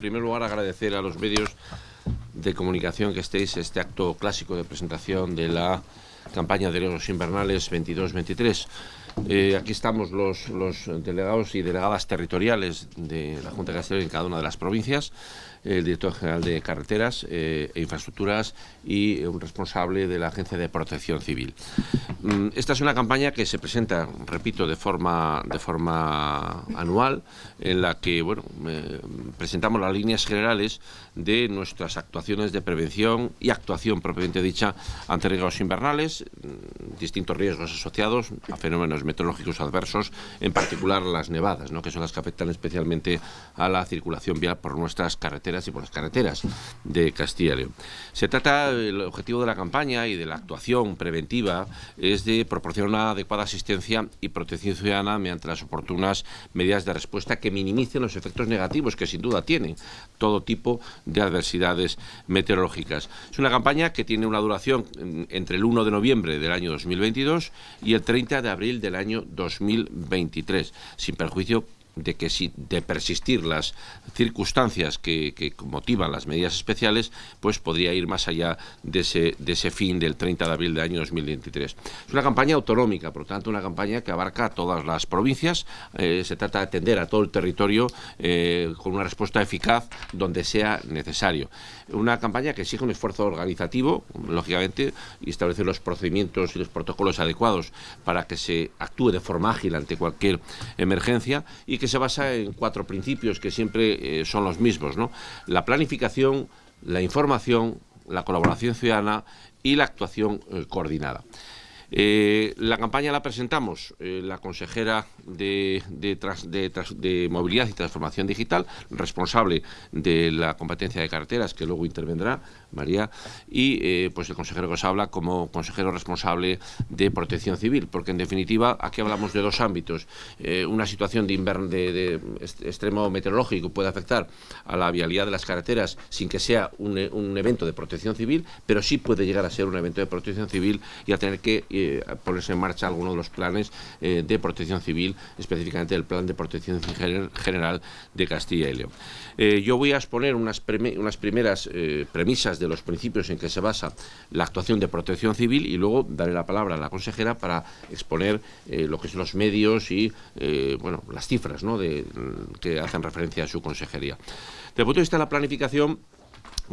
En primer lugar, agradecer a los medios de comunicación que estéis este acto clásico de presentación de la campaña de riesgos invernales 22-23. Eh, aquí estamos los, los, delegados y delegadas territoriales de la Junta de Castilla en cada una de las provincias, el director general de carreteras eh, e infraestructuras y un responsable de la Agencia de Protección Civil. Mm, esta es una campaña que se presenta, repito, de forma, de forma anual, en la que bueno, eh, presentamos las líneas generales de nuestras actuaciones de prevención y actuación propiamente dicha ante riesgos invernales, mm, distintos riesgos asociados a fenómenos meteorológicos adversos, en particular las nevadas, ¿no? que son las que afectan especialmente a la circulación vial por nuestras carreteras y por las carreteras de Castilla y León. Se trata, el objetivo de la campaña y de la actuación preventiva es de proporcionar una adecuada asistencia y protección ciudadana mediante las oportunas medidas de respuesta que minimicen los efectos negativos que sin duda tienen todo tipo de adversidades meteorológicas. Es una campaña que tiene una duración entre el 1 de noviembre del año 2022 y el 30 de abril del año 2023, sin perjuicio de que si de persistir las circunstancias que, motivan las medidas especiales, pues podría ir más allá de ese, de ese fin del 30 de abril del año 2023. Es una campaña autonómica, por lo tanto, una campaña que abarca todas las provincias. Eh, se trata de atender a todo el territorio eh, con una respuesta eficaz donde sea necesario. Una campaña que exige un esfuerzo organizativo, lógicamente, y establecer los procedimientos y los protocolos adecuados para que se actúe de forma ágil ante cualquier emergencia y que se basa en cuatro principios que siempre eh, son los mismos, ¿no? La planificación, la información, la colaboración ciudadana y la actuación eh, coordinada. Eh, la campaña la presentamos la consejera de, de, Movilidad y Transformación Digital, responsable de la competencia de carreteras, que luego intervendrá, María, y eh, pues el consejero que os habla como consejero responsable de protección civil, porque en definitiva aquí hablamos de dos ámbitos. Eh, una situación de, de, extremo meteorológico puede afectar a la vialidad de las carreteras sin que sea un, evento de protección civil, pero sí puede llegar a ser un evento de protección civil y a tener que eh, ponerse en marcha alguno de los planes de protección civil, específicamente el plan de protección general de Castilla y León. yo voy a exponer unas, primeras premisas de los principios en que se basa la actuación de protección civil y luego daré la palabra a la consejera para exponer eh, lo que son los medios y eh, bueno, las cifras de, que hacen referencia a su consejería. Desde el punto de vista de la planificación,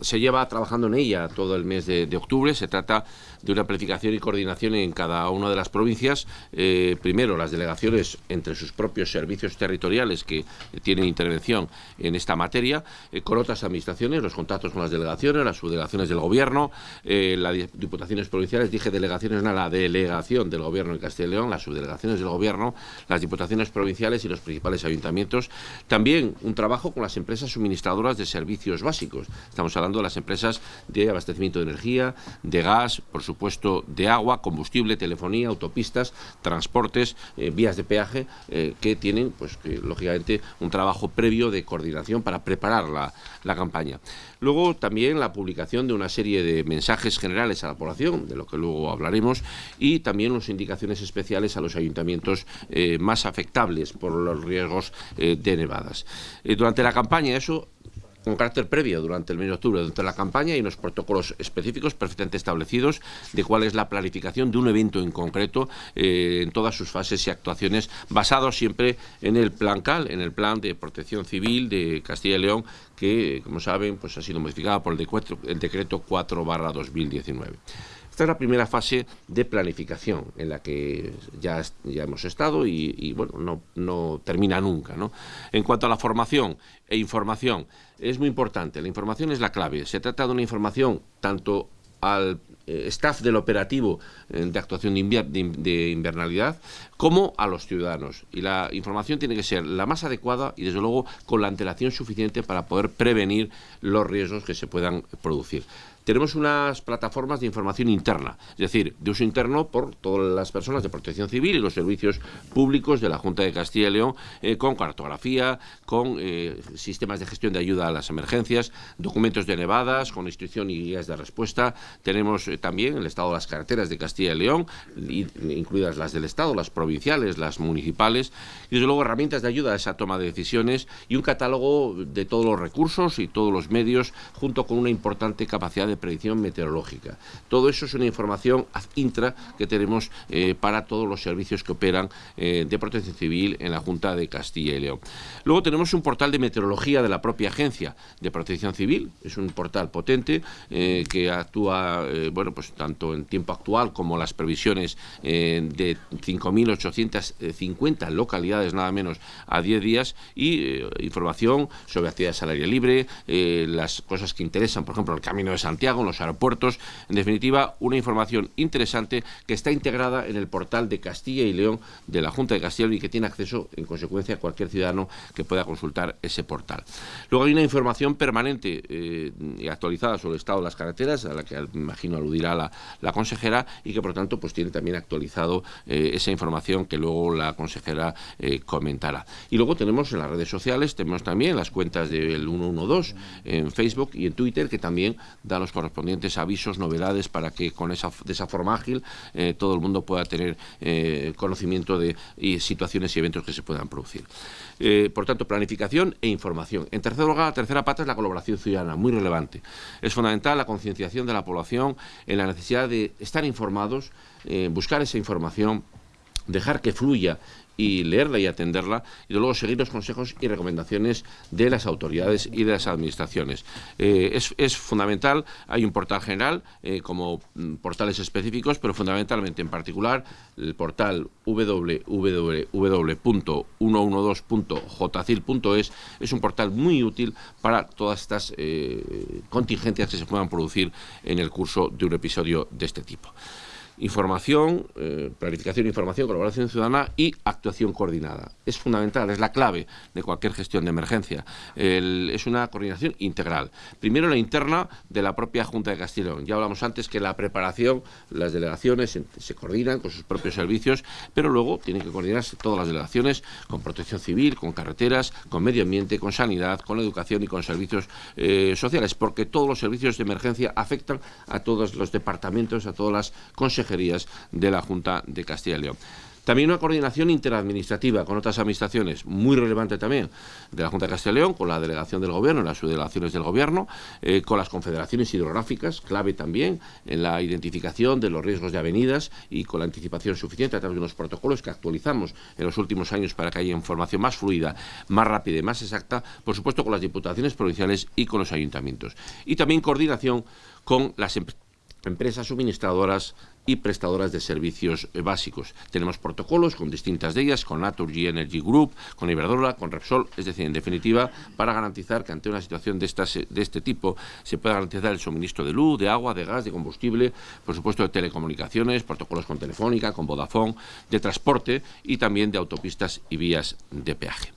se lleva trabajando en ella todo el mes de, octubre. Se trata de una planificación y coordinación en cada una de las provincias. Eh, primero, las delegaciones entre sus propios servicios territoriales que tienen intervención en esta materia, eh, con otras administraciones, los contactos con las delegaciones, las subdelegaciones del Gobierno, eh, las diputaciones provinciales, dije delegaciones, no, la delegación del Gobierno en Castilla y León, las subdelegaciones del Gobierno, las diputaciones provinciales y los principales ayuntamientos. También un trabajo con las empresas suministradoras de servicios básicos. Estamos hablando de las empresas de abastecimiento de energía, de gas, por supuesto de agua, combustible, telefonía, autopistas, transportes, eh, vías de peaje, eh, que tienen, pues, lógicamente, un trabajo previo de coordinación para preparar la, campaña. Luego también la publicación de una serie de mensajes generales a la población, de lo que luego hablaremos, y también las indicaciones especiales a los ayuntamientos eh, más afectables por los riesgos de nevadas. durante la campaña eso con carácter previo durante el mes de octubre, durante la campaña, y unos protocolos específicos perfectamente establecidos de cuál es la planificación de un evento en concreto eh, en todas sus fases y actuaciones, basados siempre en el plan CAL, en el plan de protección civil de Castilla y León, que, como saben, pues ha sido modificado por el decreto, el decreto 4 2019. Esta es la primera fase de planificación en la que ya, ya hemos estado y, bueno, no, no, termina nunca. ¿no? En cuanto a la formación e información, es muy importante. La información es la clave. Se trata de una información tanto al eh, staff del operativo eh, de actuación de, invernalidad como a los ciudadanos. Y la información tiene que ser la más adecuada y desde luego con la antelación suficiente para poder prevenir los riesgos que se puedan producir. Tenemos unas plataformas de información interna, es decir, de uso interno por todas las personas de protección civil y los servicios públicos de la Junta de Castilla y León, eh, con cartografía, con eh, sistemas de gestión de ayuda a las emergencias, documentos de nevadas, con instrucción y guías de respuesta. Tenemos también el estado de las carreteras de Castilla y León, incluidas las del Estado, las provinciales, las municipales, y desde luego herramientas de ayuda a esa toma de decisiones y un catálogo de todos los recursos y todos los medios, junto con una importante capacidad de predicción meteorológica. Todo eso es una información intra que tenemos eh, para todos los servicios que operan eh, de protección civil en la Junta de Castilla y León. Luego tenemos un portal de meteorología de la propia agencia de protección civil, es un portal potente eh, que actúa, bueno, pues tanto en tiempo actual como las previsiones de 5.850 localidades nada menos a 10 días y información sobre actividades al aire libre, las cosas que interesan, por ejemplo, el Camino de Santiago, en los aeropuertos, en definitiva, una información interesante que está integrada en el portal de Castilla y León de la Junta de Castilla y que tiene acceso, en consecuencia, a cualquier ciudadano que pueda consultar ese portal. Luego hay una información permanente eh, y actualizada sobre el estado de las carreteras, a la que imagino aludirá la, consejera, y que por tanto pues tiene también actualizado eh, esa información que luego la consejera eh, comentará. Y luego tenemos en las redes sociales, tenemos también las cuentas del 112 en Facebook y en Twitter, que también dan los correspondientes avisos, novedades, para que con esa, de esa forma ágil eh, todo el mundo pueda tener eh, conocimiento de situaciones y eventos que se puedan producir. Eh, por tanto, planificación e información. En tercer lugar, la tercera pata es la colaboración ciudadana, muy relevante. Es fundamental la concienciación de la población en la necesidad de estar informados, buscar esa información, dejar que fluya y leerla y atenderla y luego seguir los consejos y recomendaciones de las autoridades y de las administraciones. Eh, es, fundamental, hay un portal general eh, como mm, portales específicos, pero fundamentalmente en particular el portal www.112.jcil.es es un portal muy útil para todas estas eh, contingencias que se puedan producir en el curso de un episodio de este tipo información, eh, planificación de información, colaboración ciudadana y actuación coordinada. Es fundamental, es la clave de cualquier gestión de emergencia. es una coordinación integral. Primero la interna de la propia Junta de Castellón. Ya hablamos antes que la preparación, las delegaciones se, coordinan con sus propios servicios, pero luego tienen que coordinarse todas las delegaciones con protección civil, con carreteras, con medio ambiente, con sanidad, con educación y con servicios eh, sociales, porque todos los servicios de emergencia afectan a todos los departamentos, a todas las consejerías de la Junta de Castilla y León. También una coordinación interadministrativa con otras administraciones, muy relevante también, de la Junta de Castilla y León, con la delegación del Gobierno, las subdelegaciones del Gobierno, eh, con las confederaciones hidrográficas, clave también en la identificación de los riesgos de avenidas y con la anticipación suficiente a través de unos protocolos que actualizamos en los últimos años para que haya información más fluida, más rápida y más exacta, por supuesto con las diputaciones provinciales y con los ayuntamientos. Y también coordinación con las empresas suministradoras y prestadoras de servicios eh, básicos. Tenemos protocolos con distintas de ellas, con Naturgy Energy Group, con Iberdrola, con Repsol, es decir, en definitiva, para garantizar que ante una situación de, estas, de este tipo se pueda garantizar el suministro de luz, de agua, de gas, de combustible, por supuesto de telecomunicaciones, protocolos con Telefónica, con Vodafone, de transporte y también de autopistas y vías de peaje.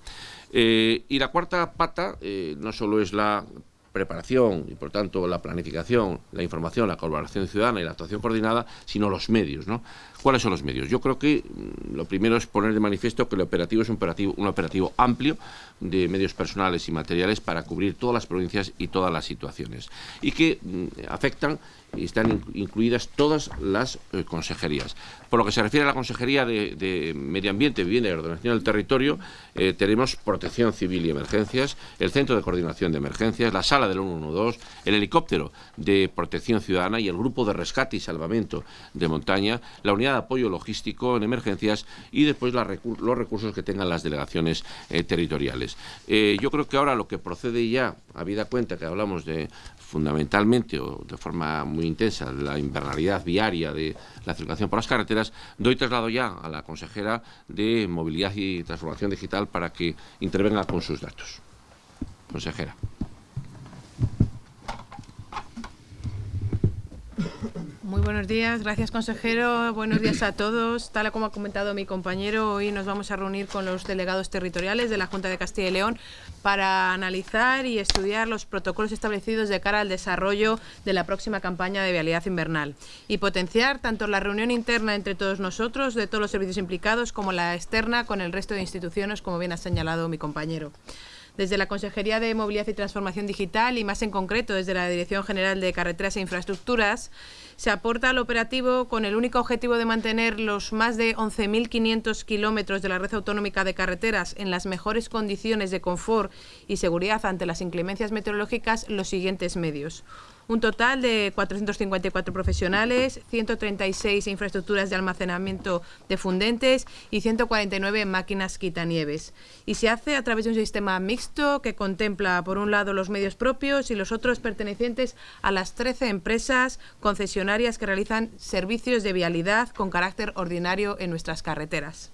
Eh, y la cuarta pata eh, no solo es la preparación y por tanto la planificación, la información, la colaboración ciudadana y la actuación coordinada, sino los medios. ¿no? ¿Cuáles son los medios? Yo creo que mm, lo primero es poner de manifiesto que el operativo es un operativo, un operativo amplio de medios personales y materiales para cubrir todas las provincias y todas las situaciones y que mm, afectan y están incluidas todas las eh, consejerías. Por lo que se refiere a la Consejería de, Medio Ambiente, Vivienda y Ordenación del Territorio, eh, tenemos Protección Civil y Emergencias, el Centro de Coordinación de Emergencias, la Sala del 112, el Helicóptero de Protección Ciudadana y el Grupo de Rescate y Salvamento de Montaña, la Unidad de Apoyo Logístico en Emergencias y después los recursos que tengan las delegaciones eh, territoriales. yo creo que ahora lo que procede ya, habida cuenta que hablamos de fundamentalmente o de forma muy intensa la invernalidad viaria de la circulación por las carreteras, doy traslado ya a la consejera de Movilidad y Transformación Digital para que intervenga con sus datos. Consejera. Muy buenos días. Gracias, consejero. Buenos días a todos. Tal como ha comentado mi compañero, hoy nos vamos a reunir con los delegados territoriales de la Junta de Castilla y León para analizar y estudiar los protocolos establecidos de cara al desarrollo de la próxima campaña de vialidad invernal y potenciar tanto la reunión interna entre todos nosotros, de todos los servicios implicados, como la externa con el resto de instituciones, como bien ha señalado mi compañero desde la Consejería de Movilidad y Transformación Digital y más en concreto desde la Dirección General de Carreteras e Infraestructuras, se aporta al operativo con el único objetivo de mantener los más de 11.500 kilómetros de la red autonómica de carreteras en las mejores condiciones de confort y seguridad ante las inclemencias meteorológicas los siguientes medios un total de 454 profesionales, 136 infraestructuras de almacenamiento de fundentes y 149 máquinas quitanieves. Y se hace a través de un sistema mixto que contempla, por un lado, los medios propios y los otros pertenecientes a las 13 empresas concesionarias que realizan servicios de vialidad con carácter ordinario en nuestras carreteras.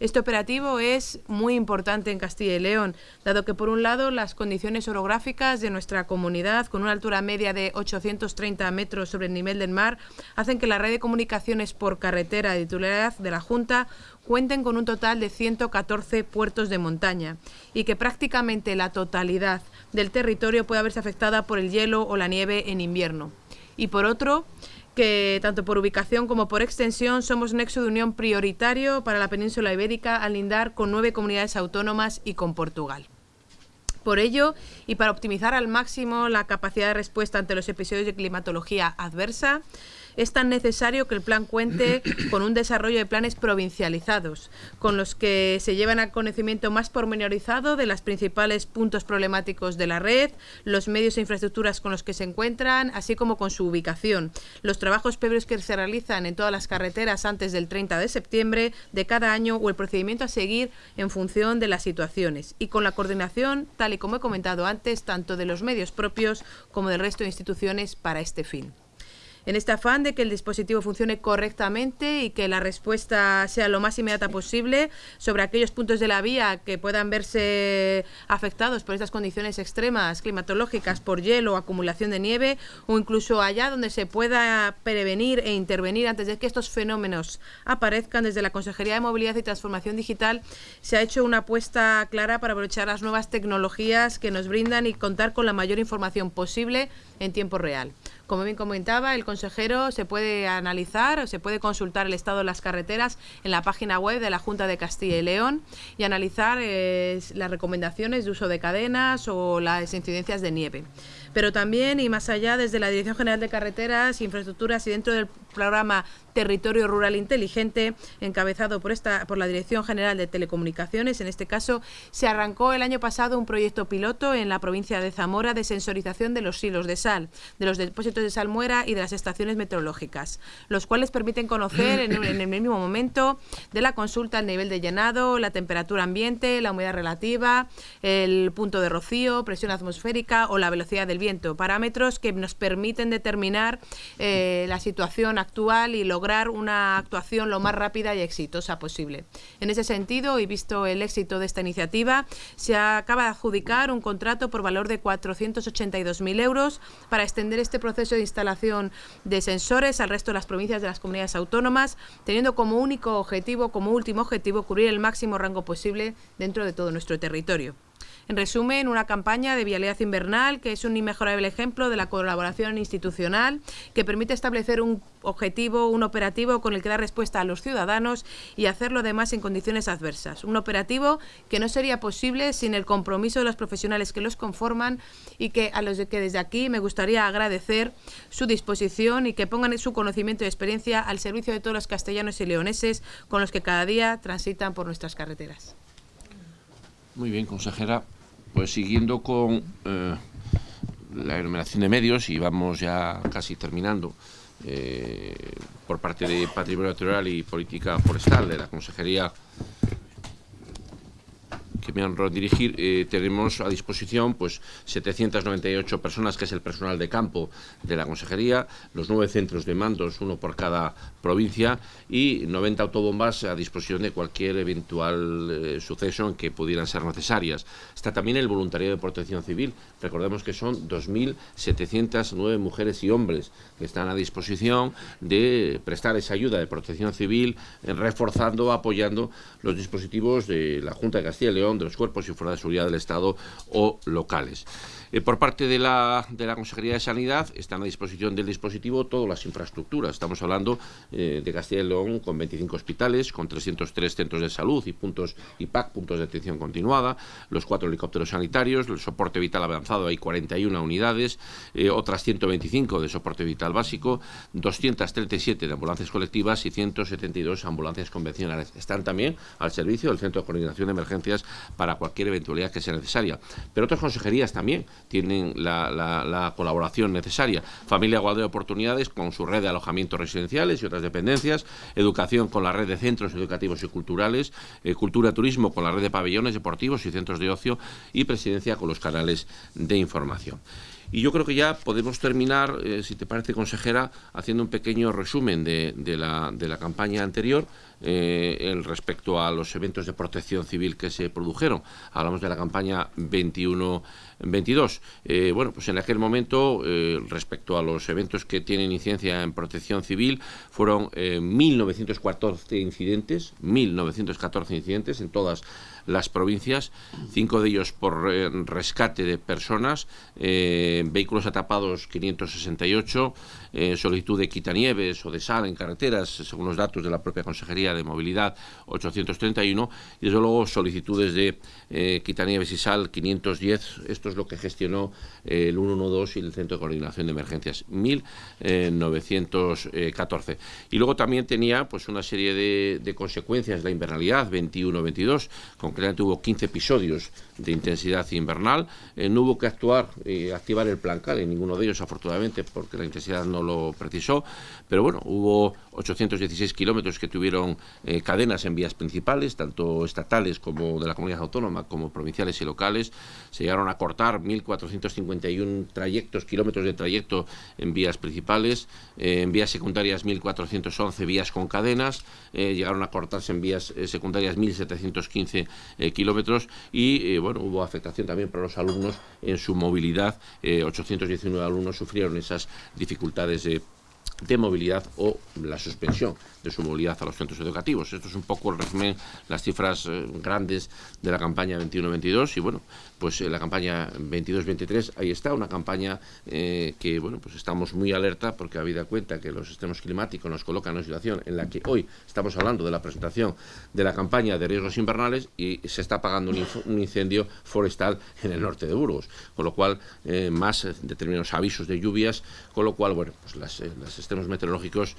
Este operativo es muy importante en Castilla y León, dado que por un lado las condiciones orográficas de nuestra comunidad, con una altura media de 830 metros sobre el nivel del mar, hacen que la red de comunicaciones por carretera de titularidad de la Junta cuenten con un total de 114 puertos de montaña y que prácticamente la totalidad del territorio puede verse afectada por el hielo o la nieve en invierno. Y por otro, que tanto por ubicación como por extensión somos nexo de unión prioritario para la península ibérica al lindar con nueve comunidades autónomas y con Portugal. Por ello, y para optimizar al máximo la capacidad de respuesta ante los episodios de climatología adversa, es tan necesario que el plan cuente con un desarrollo de planes provincializados, con los que se llevan a conocimiento más pormenorizado de los principales puntos problemáticos de la red, los medios e infraestructuras con los que se encuentran, así como con su ubicación, los trabajos previos que se realizan en todas las carreteras antes del 30 de septiembre de cada año o el procedimiento a seguir en función de las situaciones y con la coordinación, tal y como he comentado antes, tanto de los medios propios como del resto de instituciones para este fin en este afán de que el dispositivo funcione correctamente y que la respuesta sea lo más inmediata posible sobre aquellos puntos de la vía que puedan verse afectados por estas condiciones extremas climatológicas, por hielo, acumulación de nieve o incluso allá donde se pueda prevenir e intervenir antes de que estos fenómenos aparezcan. Desde la Consejería de Movilidad y Transformación Digital se ha hecho una apuesta clara para aprovechar las nuevas tecnologías que nos brindan y contar con la mayor información posible en tiempo real. Como bien comentaba, el consejero se puede analizar o se puede consultar el estado de las carreteras en la página web de la Junta de Castilla y León y analizar eh, las recomendaciones de uso de cadenas o las incidencias de nieve pero también y más allá desde la Dirección General de Carreteras, Infraestructuras y dentro del programa Territorio Rural Inteligente, encabezado por, esta, por la Dirección General de Telecomunicaciones, en este caso, se arrancó el año pasado un proyecto piloto en la provincia de Zamora de sensorización de los silos de sal, de los depósitos de salmuera y de las estaciones meteorológicas, los cuales permiten conocer en, en el mismo momento de la consulta el nivel de llenado, la temperatura ambiente, la humedad relativa, el punto de rocío, presión atmosférica o la velocidad del viento, parámetros que nos permiten determinar eh, la situación actual y lograr una actuación lo más rápida y exitosa posible. En ese sentido, y visto el éxito de esta iniciativa, se acaba de adjudicar un contrato por valor de 482.000 euros para extender este proceso de instalación de sensores al resto de las provincias de las comunidades autónomas, teniendo como único objetivo, como último objetivo, cubrir el máximo rango posible dentro de todo nuestro territorio. En resumen, una campaña de vialidad invernal que es un inmejorable ejemplo de la colaboración institucional que permite establecer un objetivo, un operativo con el que dar respuesta a los ciudadanos y hacerlo además en condiciones adversas. Un operativo que no sería posible sin el compromiso de los profesionales que los conforman y que a los que desde aquí me gustaría agradecer su disposición y que pongan su conocimiento y experiencia al servicio de todos los castellanos y leoneses con los que cada día transitan por nuestras carreteras. Muy bien, consejera. Pues siguiendo con eh, la enumeración de medios, y vamos ya casi terminando, eh, por parte de Patrimonio Natural y Política Forestal de la Consejería que me han dirigir, eh, tenemos a disposición pues 798 personas, que es el personal de campo de la Consejería, los nueve centros de mandos, uno por cada provincia, y 90 autobombas a disposición de cualquier eventual eh, suceso en que pudieran ser necesarias. Está también el voluntariado de protección civil. Recordemos que son 2.709 mujeres y hombres que están a disposición de prestar esa ayuda de protección civil, eh, reforzando, apoyando los dispositivos de la Junta de Castilla y León, de los cuerpos y fuerzas de seguridad del Estado o locales. Eh, por parte de la, de la Consejería de Sanidad están a disposición del dispositivo todas las infraestructuras. Estamos hablando eh, de Castilla y León con 25 hospitales, con 303 centros de salud y puntos IPAC, puntos de atención continuada, los cuatro helicópteros sanitarios, el soporte vital avanzado hay 41 unidades, eh, otras 125 de soporte vital básico, 237 de ambulancias colectivas y 172 ambulancias convencionales. Están también al servicio del Centro de Coordinación de Emergencias para cualquier eventualidad que sea necesaria. Pero otras consejerías también tienen la, colaboración necesaria. Familia Igualdad de Oportunidades con su red de alojamientos residenciales y otras dependencias, educación con la red de centros educativos y culturales, eh, cultura turismo con la red de pabellones deportivos y centros de ocio y presidencia con los canales de información. Y yo creo que ya podemos terminar, eh, si te parece, consejera, haciendo un pequeño resumen de, la, de la, campaña anterior eh, respecto a los eventos de protección civil que se produjeron. Hablamos de la campaña 21-22. Eh, bueno, pues en aquel momento, respecto a los eventos que tienen incidencia en protección civil, fueron 1.914 incidentes, 1.914 incidentes en todas las provincias, cinco de ellos por rescate de personas, vehículos atrapados 568, eh, solicitud de quitanieves o de sal en carreteras, según los datos de la propia Consejería de Movilidad, 831, y desde luego solicitudes de eh, quitanieves y sal, 510, esto es lo que gestionó eh, el 112 y el Centro de Coordinación de Emergencias, 1914. Y luego también tenía pues una serie de, consecuencias la invernalidad, 21-22, concretamente hubo 15 episodios de intensidad invernal, no hubo que actuar activar el plan CAL, en ninguno de ellos afortunadamente porque la intensidad no lo precisó, pero bueno, hubo 816 kilómetros que tuvieron eh, cadenas en vías principales, tanto estatales como de la comunidad autónoma, como provinciales y locales. Se llegaron a cortar 1.451 trayectos, kilómetros de trayecto en vías principales, eh, en vías secundarias 1.411 vías con cadenas, eh, llegaron a cortarse en vías secundarias 1.715 kilómetros y bueno, hubo afectación también para los alumnos en su movilidad. 819 alumnos sufrieron esas dificultades de de movilidad o la suspensión de su movilidad a los centros educativos. Esto es un poco el resumen, las cifras eh, grandes de la campaña 21-22 y bueno, pues eh, la campaña 22-23 ahí está, una campaña eh, que bueno, pues estamos muy alerta porque habida cuenta que los sistemas climáticos nos colocan en una situación en la que hoy estamos hablando de la presentación de la campaña de riesgos invernales y se está apagando un, incendio forestal en el norte de Burgos, con lo cual más determinados avisos de lluvias, con lo cual, bueno, pues las, las sistemas meteorológicos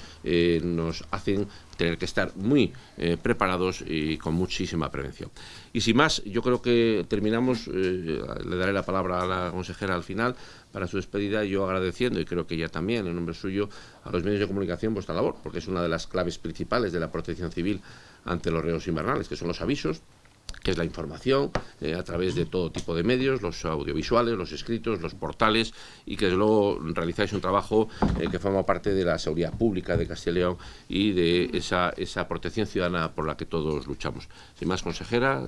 nos hacen tener que estar muy eh, preparados y con muchísima prevención. Y sin más, yo creo que terminamos, eh, le daré la palabra a la consejera al final para su despedida, yo agradeciendo, y creo que ella también, en nombre suyo, a los medios de comunicación vuestra labor, porque es una de las claves principales de la protección civil ante los riesgos invernales, que son los avisos, que es la información eh, a través de todo tipo de medios, los audiovisuales, los escritos, los portales, y que desde luego realizáis un trabajo eh, que forma parte de la seguridad pública de Castilla y León y de esa, esa protección ciudadana por la que todos luchamos. Sin más, consejera,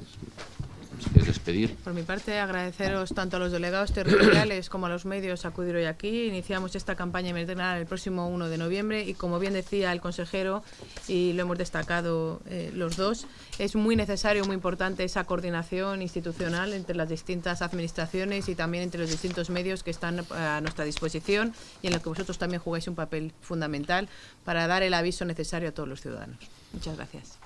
Por mi parte, agradeceros tanto a los delegados territoriales como a los medios acudir hoy aquí. Iniciamos esta campaña invernal el próximo 1 de noviembre y como bien decía el consejero, y lo hemos destacado eh, los dos, es muy necesario, muy importante esa coordinación institucional entre las distintas administraciones y también entre los distintos medios que están a nuestra disposición y en los que vosotros también jugáis un papel fundamental para dar el aviso necesario a todos los ciudadanos. Muchas gracias.